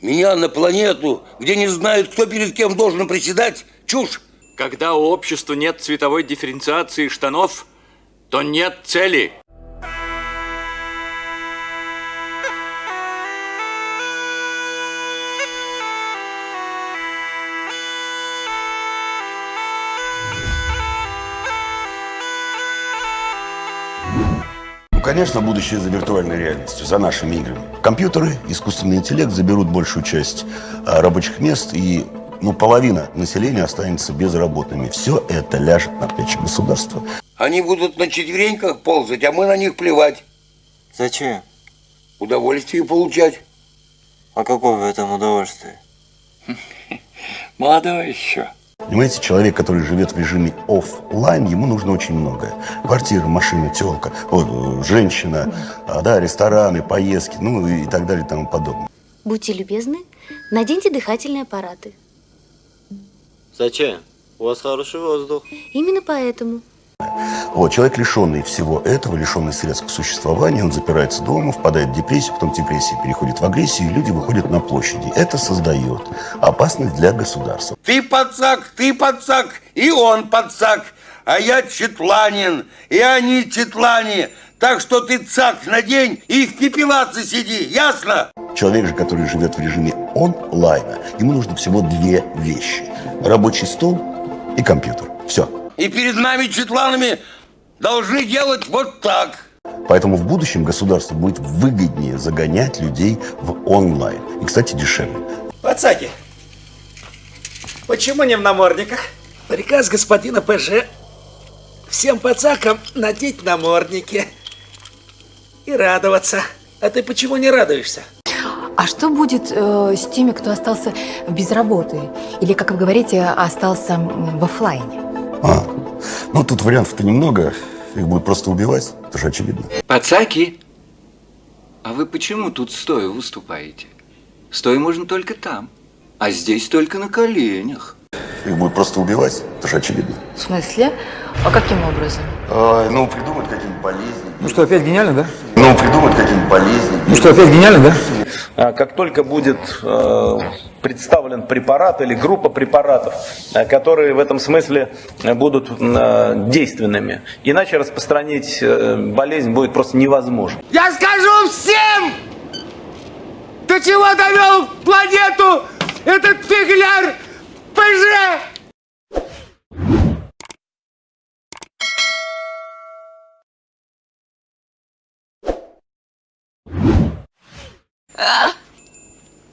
Меня на планету, где не знают, кто перед кем должен приседать, чушь. Когда у общества нет цветовой дифференциации штанов, то нет цели. Конечно, будущее за виртуальной реальностью, за нашими играми. Компьютеры, искусственный интеллект заберут большую часть а, рабочих мест, и ну, половина населения останется безработными. Все это ляжет на плечи государства. Они будут на четвереньках ползать, а мы на них плевать. Зачем? Удовольствие получать. А какое в этом удовольствие? Молодой еще. Понимаете, человек, который живет в режиме офлайн, ему нужно очень многое. Квартира, машина, телка, о, женщина, а, да, рестораны, поездки, ну и так далее и тому подобное. Будьте любезны, наденьте дыхательные аппараты. Зачем? У вас хороший воздух. Именно поэтому. Вот, человек, лишенный всего этого, лишенный средств к существованию, он запирается дома, впадает в депрессию, потом депрессия переходит в агрессию, и люди выходят на площади. Это создает опасность для государства. Ты подсак, ты подсак, и он подсак. А я четланин, и они четлане. Так что ты цак надень и в пепелаце сиди, ясно? Человек же, который живет в режиме онлайна, ему нужно всего две вещи. Рабочий стол и компьютер. Все. И перед нами, четланами, должны делать вот так. Поэтому в будущем государству будет выгоднее загонять людей в онлайн. И, кстати, дешевле. Пацаки, почему не в намордниках? Приказ господина ПЖ всем пацакам надеть намордники и радоваться. А ты почему не радуешься? А что будет э, с теми, кто остался без работы? Или, как вы говорите, остался в оффлайне? А, ну тут вариантов-то немного. Их будут просто убивать. Это же очевидно. Пацаки, а вы почему тут стоя выступаете? Стоя можно только там, а здесь только на коленях. Их будут просто убивать. Это же очевидно. В смысле? А каким образом? А, ну, придумать какие-нибудь болезни. Ну что, опять гениально, да? Ну, придумать какие-нибудь болезни. Ну что, опять гениально, да? А Как только будет э, представлен препарат или группа препаратов, э, которые в этом смысле будут э, действенными, иначе распространить э, болезнь будет просто невозможно. Я скажу всем, до чего довел планету этот фигляр ПЖ!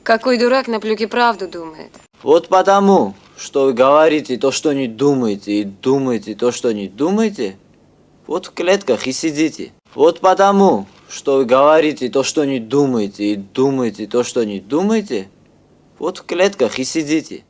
Какой дурак на плюке правду думает. Вот потому, что вы говорите то, что не думаете, и думаете то, что не думаете, вот в клетках и сидите. Вот потому, что вы говорите то, что не думаете, и думаете то, что не думаете, вот в клетках и сидите.